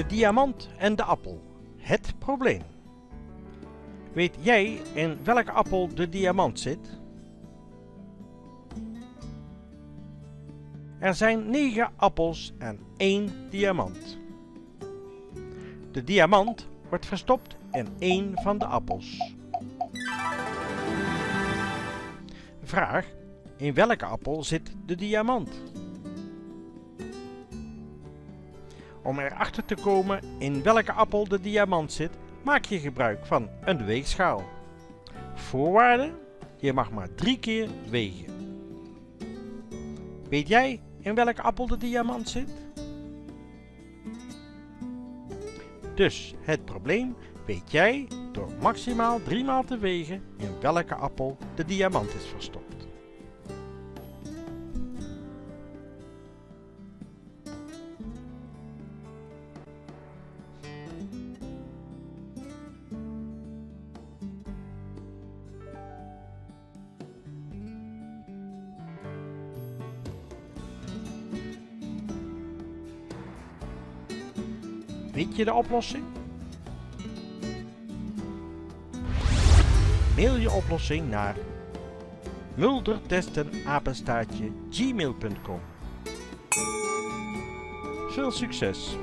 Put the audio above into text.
De diamant en de appel. Het probleem. Weet jij in welke appel de diamant zit? Er zijn 9 appels en 1 diamant. De diamant wordt verstopt in één van de appels. Vraag: In welke appel zit de diamant? Om erachter te komen in welke appel de diamant zit, maak je gebruik van een weegschaal. Voorwaarde: je mag maar drie keer wegen. Weet jij in welke appel de diamant zit? Dus het probleem weet jij door maximaal drie maal te wegen in welke appel de diamant is verstopt. Weet je de oplossing? Mail je oplossing naar muldertestenapenstaartje gmail.com Veel succes!